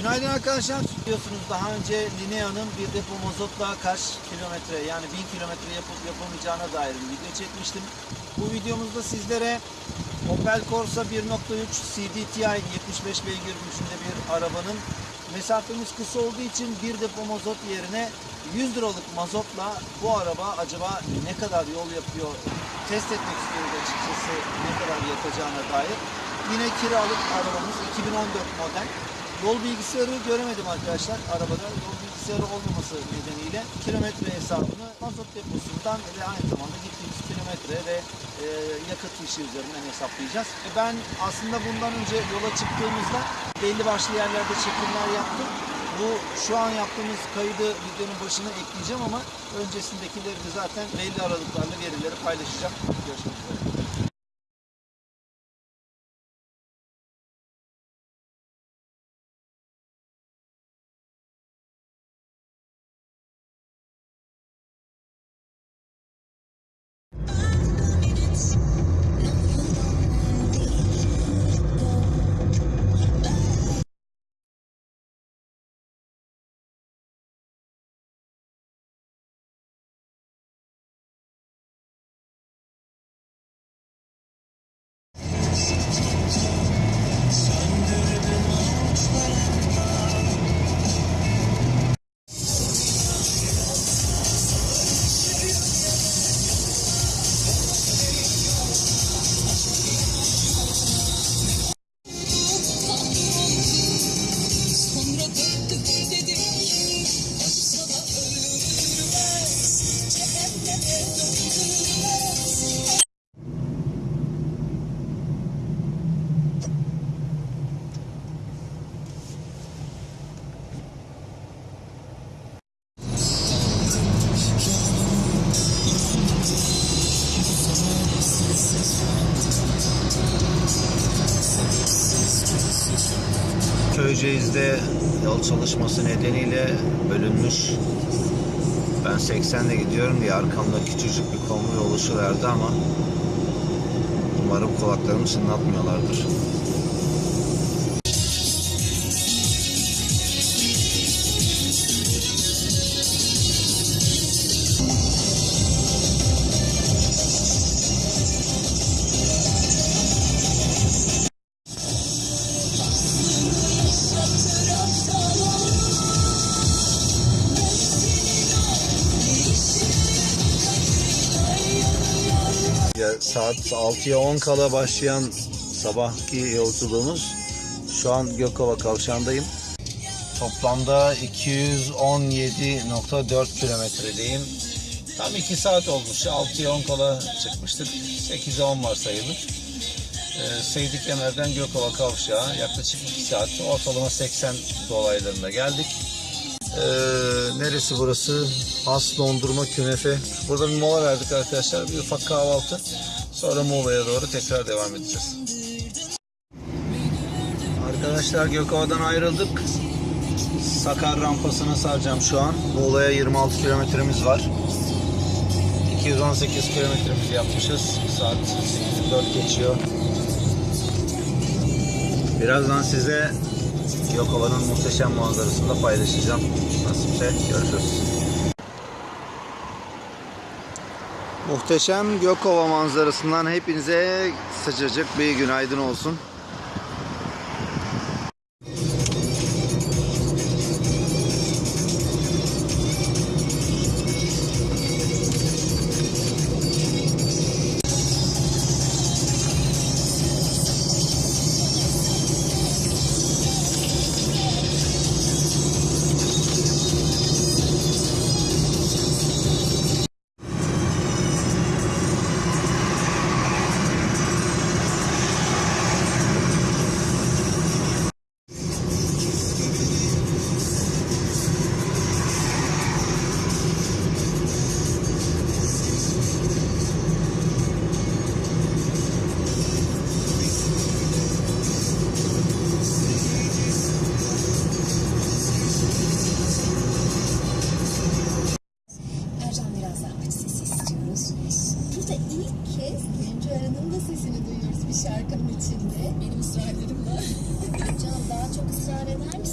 Günaydın arkadaşlar. Biliyorsunuz daha önce Linea'nın bir depo mazotla kaç kilometre yani 1000 kilometre yapıp yapamayacağına dair bir video çekmiştim. Bu videomuzda sizlere Opel Corsa 1.3 CDTI 75 beygir gücünde bir arabanın mesafemiz kısa olduğu için bir depo mazot yerine 100 liralık mazotla bu araba acaba ne kadar yol yapıyor test etmek istiyoruz açıkçası ne kadar yakacağına dair. Yine kiralık arabamız 2014 model. Yol bilgisayarı göremedim arkadaşlar arabada. Yol bilgisayarı olmaması nedeniyle kilometre hesabını mazot deposundan ve aynı zamanda gittiğimiz kilometre ve e, yakıt fişi üzerinden hesaplayacağız. E, ben aslında bundan önce yola çıktığımızda belli başlı yerlerde çekimler yaptım. Bu şu an yaptığımız kaydı videonun başına ekleyeceğim ama öncesindekileri de zaten belli aralıklarla verileri paylaşacağım. Görüşmek üzere. Köyceğiz'de yol çalışması nedeniyle bölünmüş. Ben 80'de gidiyorum diye arkamda küçücük bir konvoy oluşuverdi ama umarım kulaklarımı çınlatmıyorlardır. Saat 6'ya 10 kala başlayan sabahki yolculuğumuz şu an Gökova kavşağındayım. Toplamda 217.4 kilometredeyim. Tam 2 saat olmuş. 6'ya 10 kala çıkmıştık. 8'e 10 var sayılır. Ee, Seydik Kemer'den Gökova kavşağı yaklaşık 2 saat. Ortalama 80 dolaylarında geldik. Ee, neresi burası? As dondurma künefe. Burada bir mola verdik arkadaşlar. Bir ufak kahvaltı. Sonra Muğla'ya doğru tekrar devam edeceğiz. Arkadaşlar Gökova'dan ayrıldık. Sakar rampasına saracağım şu an. Muğla'ya 26 kilometremiz var. 218 kilometremizi yapmışız. Saat 8.04 geçiyor. Birazdan size Yokova'nın muhteşem manzarasını da paylaşacağım. Nasipse görüşürüz. Muhteşem Gökova manzarasından hepinize sıcacık bir günaydın olsun.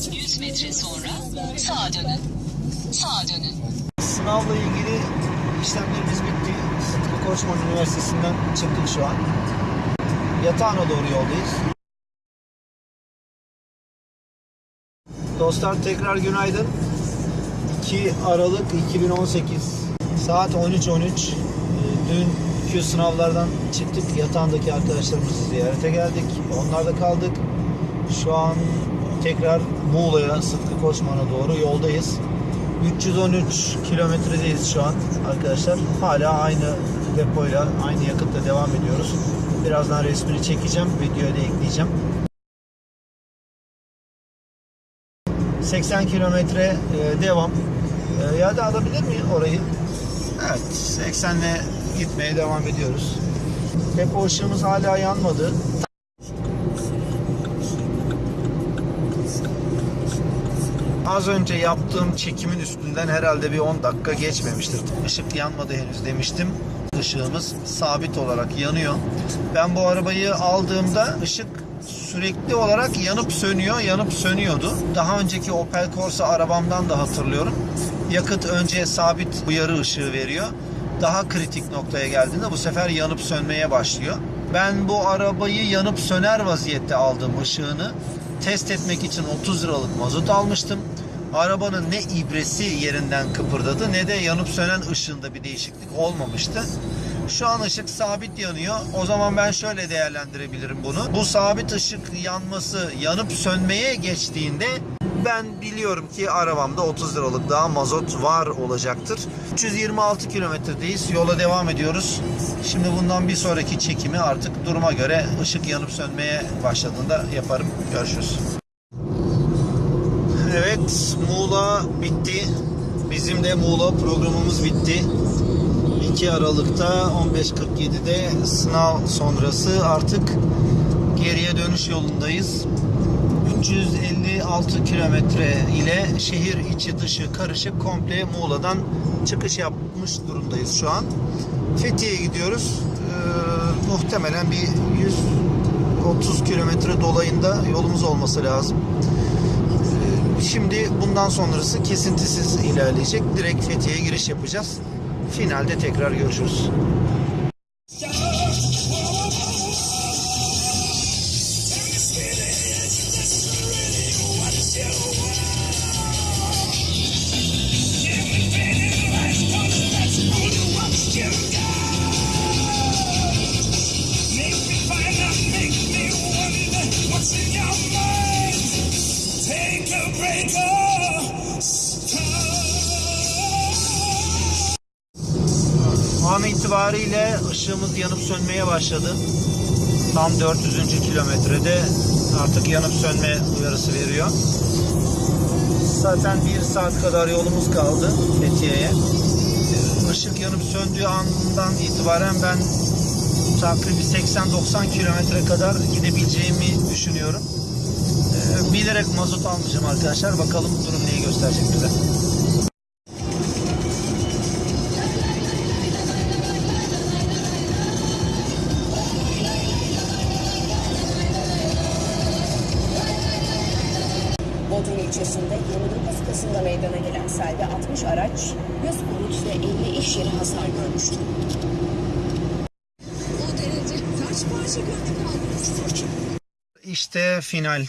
100 metre sonra sağa dönün. Sağa dönün. Sınavla ilgili işlemlerimiz bitti. Koçman Üniversitesi'nden çıktık şu an. Yatağına doğru yoldayız. Dostlar tekrar günaydın. 2 Aralık 2018 saat 13.13 Ee, Dünkü sınavlardan çıktık. Yatağındaki arkadaşlarımızı ziyarete geldik. Onlarda kaldık. Şu an tekrar Muğla'ya Sıtkı Koçman'a doğru yoldayız. 313 kilometredeyiz şu an arkadaşlar. Hala aynı depoyla, aynı yakıtla devam ediyoruz. Birazdan resmini çekeceğim, videoya da ekleyeceğim. 80 kilometre e, devam. E, ya da alabilir miyim orayı? Evet, 80'le gitmeye devam ediyoruz. Depo ışığımız hala yanmadı. Az önce yaptığım çekimin üstünden herhalde bir 10 dakika geçmemiştir. Işık yanmadı henüz demiştim. Işığımız sabit olarak yanıyor. Ben bu arabayı aldığımda ışık sürekli olarak yanıp sönüyor, yanıp sönüyordu. Daha önceki Opel Corsa arabamdan da hatırlıyorum. Yakıt önce sabit uyarı ışığı veriyor. Daha kritik noktaya geldiğinde bu sefer yanıp sönmeye başlıyor. Ben bu arabayı yanıp söner vaziyette aldım ışığını. Test etmek için 30 liralık mazot almıştım. Arabanın ne ibresi yerinden kıpırdadı ne de yanıp sönen ışığında bir değişiklik olmamıştı. Şu an ışık sabit yanıyor. O zaman ben şöyle değerlendirebilirim bunu. Bu sabit ışık yanması yanıp sönmeye geçtiğinde ben biliyorum ki arabamda 30 liralık daha mazot var olacaktır. 326 kilometredeyiz. Yola devam ediyoruz. Şimdi bundan bir sonraki çekimi artık duruma göre ışık yanıp sönmeye başladığında yaparım. Görüşürüz. Evet, Muğla bitti. Bizim de Muğla programımız bitti. 2 Aralık'ta 15.47'de sınav sonrası artık geriye dönüş yolundayız. 356 kilometre ile şehir içi dışı karışık komple Muğla'dan çıkış yapmış durumdayız şu an. Fethiye'ye gidiyoruz. Ee, muhtemelen bir 130 kilometre dolayında yolumuz olması lazım. Şimdi bundan sonrası kesintisiz ilerleyecek. Direkt Fethiye'ye giriş yapacağız. Finalde tekrar görüşürüz. An itibariyle ışığımız yanıp sönmeye başladı. Tam 400. kilometrede artık yanıp sönme uyarısı veriyor. Zaten bir saat kadar yolumuz kaldı Fethiye'ye. Işık yanıp söndüğü andan itibaren ben takribi 80-90 kilometre kadar gidebileceğimi düşünüyorum. Ee, Bilerek mazot almayacağım arkadaşlar. Bakalım durum neyi gösterecek bize. Bodrum ilçesinde 29 Kasım'da meydana gelen selde 60 araç, 100 konut ve 50 iş yeri hasar görmüştü. O derece kaç parça gördük aldınız? İşte final.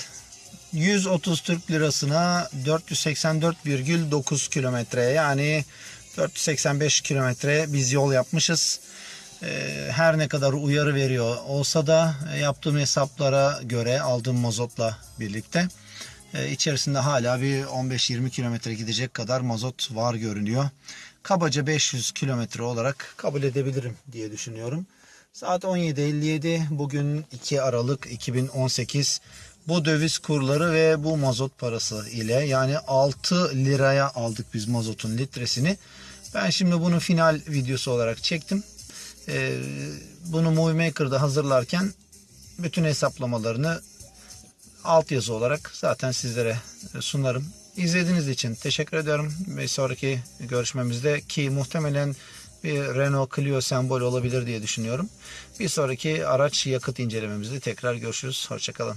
130 Türk lirasına 484,9 kilometre yani 485 kilometre biz yol yapmışız. Ee, Her ne kadar uyarı veriyor olsa da yaptığım hesaplara göre aldığım mazotla birlikte e, içerisinde hala bir 15-20 kilometre gidecek kadar mazot var görünüyor. Kabaca 500 kilometre olarak kabul edebilirim diye düşünüyorum. Saat 17.57 bugün 2 Aralık 2018 bu döviz kurları ve bu mazot parası ile yani 6 liraya aldık biz mazotun litresini. Ben şimdi bunu final videosu olarak çektim. Ee, bunu Movie Maker'da hazırlarken bütün hesaplamalarını altyazı olarak zaten sizlere sunarım. İzlediğiniz için teşekkür ediyorum. Ve sonraki görüşmemizde ki muhtemelen bir Renault Clio sembol olabilir diye düşünüyorum. Bir sonraki araç yakıt incelememizde tekrar görüşürüz. Hoşçakalın.